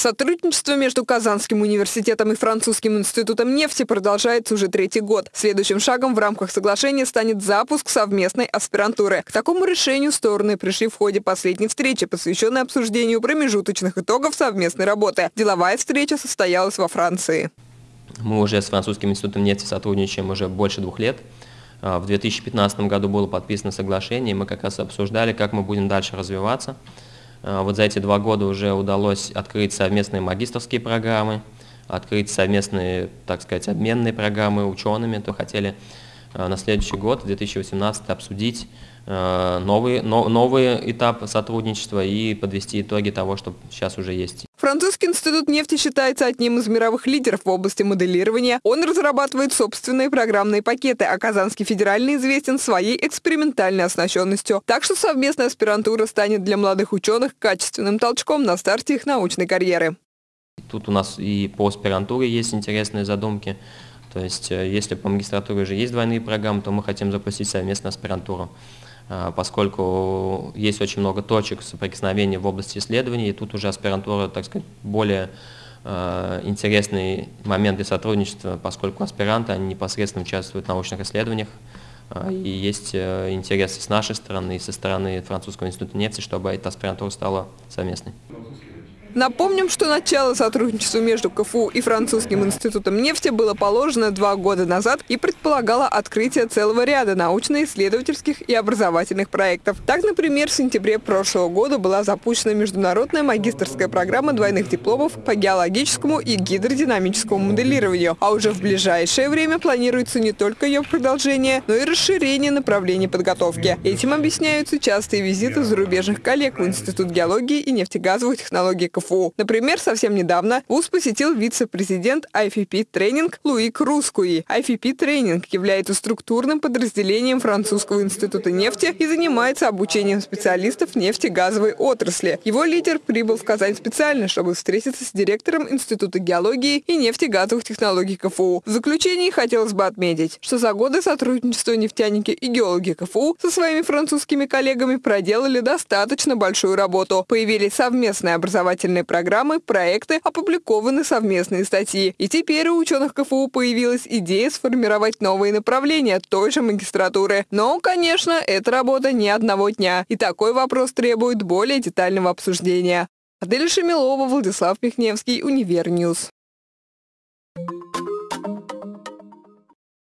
Сотрудничество между Казанским университетом и Французским институтом нефти продолжается уже третий год. Следующим шагом в рамках соглашения станет запуск совместной аспирантуры. К такому решению стороны пришли в ходе последней встречи, посвященной обсуждению промежуточных итогов совместной работы. Деловая встреча состоялась во Франции. Мы уже с Французским институтом нефти сотрудничаем уже больше двух лет. А, в 2015 году было подписано соглашение, и мы как раз обсуждали, как мы будем дальше развиваться. А, вот за эти два года уже удалось открыть совместные магистрские программы, открыть совместные, так сказать, обменные программы учеными. То хотели а, на следующий год, 2018, обсудить новый, новый этап сотрудничества и подвести итоги того, что сейчас уже есть. Французский институт нефти считается одним из мировых лидеров в области моделирования. Он разрабатывает собственные программные пакеты, а Казанский федеральный известен своей экспериментальной оснащенностью. Так что совместная аспирантура станет для молодых ученых качественным толчком на старте их научной карьеры. Тут у нас и по аспирантуре есть интересные задумки. То есть, э, если по магистратуре уже есть двойные программы, то мы хотим запустить совместно аспирантуру. А, поскольку есть очень много точек соприкосновения в области исследований, и тут уже аспирантура, так сказать, более э, интересный момент для сотрудничества, поскольку аспиранты, они непосредственно участвуют в научных исследованиях, э, и есть э, интересы с нашей стороны и со стороны Французского института нефти, чтобы эта аспирантура стала совместной. Напомним, что начало сотрудничества между КФУ и Французским институтом нефти было положено два года назад и предполагало открытие целого ряда научно-исследовательских и образовательных проектов. Так, например, в сентябре прошлого года была запущена международная магистрская программа двойных дипломов по геологическому и гидродинамическому моделированию, а уже в ближайшее время планируется не только ее продолжение, но и расширение направлений подготовки. Этим объясняются частые визиты зарубежных коллег в Институт геологии и нефтегазовых технологий КФУ КФУ. Например, совсем недавно ВУЗ посетил вице-президент IFP Тренинг Луик Рускуи. IFP Тренинг является структурным подразделением Французского института нефти и занимается обучением специалистов нефтегазовой отрасли. Его лидер прибыл в Казань специально, чтобы встретиться с директором Института геологии и нефтегазовых технологий КФУ. В заключении хотелось бы отметить, что за годы сотрудничества нефтяники и геологи КФУ со своими французскими коллегами проделали достаточно большую работу. Появились совместные образовательные образовательные программы, проекты, опубликованы совместные статьи. И теперь у ученых КФУ появилась идея сформировать новые направления той же магистратуры. Но, конечно, это работа не одного дня. И такой вопрос требует более детального обсуждения. Адель Шемилова, Владислав Михневский, Универньюз. Thank you.